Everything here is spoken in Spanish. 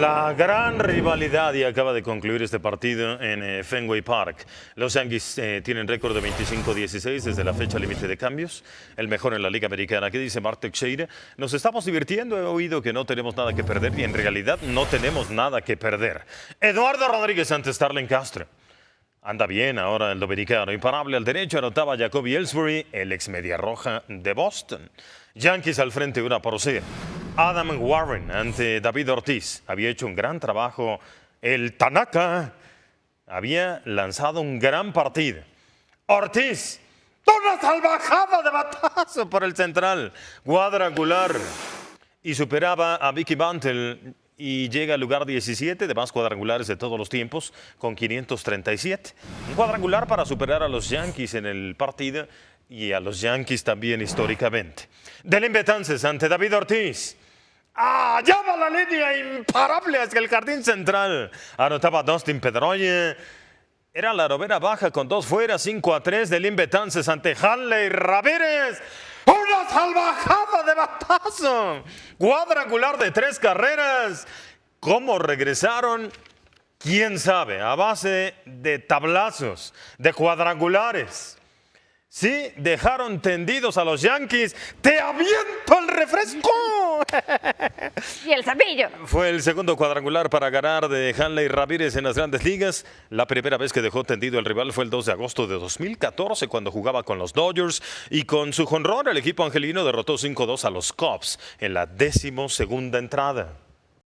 La gran rivalidad y acaba de concluir este partido en eh, Fenway Park. Los Yankees eh, tienen récord de 25-16 desde la fecha límite de cambios, el mejor en la Liga Americana. ¿Qué dice Mark Teixeira? Nos estamos divirtiendo, he oído que no tenemos nada que perder y en realidad no tenemos nada que perder. Eduardo Rodríguez ante Starling Castro. Anda bien ahora el dominicano. Imparable al derecho anotaba Jacoby Ellsbury, el ex media roja de Boston. Yankees al frente una por cero. Adam Warren ante David Ortiz. Había hecho un gran trabajo. El Tanaka había lanzado un gran partido. Ortiz, una salvajada de batazo por el central. Cuadrangular. Y superaba a Vicky Bantel y llega al lugar 17 de más cuadrangulares de todos los tiempos con 537. Un cuadrangular para superar a los Yankees en el partido y a los Yankees también históricamente. Del Betances ante David Ortiz. ¡Ah! Llama la línea imparable hacia el jardín central. Anotaba Dustin Pedroye. Era la robera baja con dos fuera, 5 a 3 del Betances ante Hanley Ramírez. ¡Una salvajada de batazo! Cuadrangular de tres carreras. ¿Cómo regresaron? ¿Quién sabe? A base de tablazos, de cuadrangulares. Sí, dejaron tendidos a los Yankees. ¡Te aviento el refresco! y el cepillo. Fue el segundo cuadrangular para ganar de Hanley Ramírez en las grandes ligas. La primera vez que dejó tendido el rival fue el 2 de agosto de 2014 cuando jugaba con los Dodgers y con su jonrón el equipo angelino derrotó 5-2 a los Cubs en la décimo segunda entrada.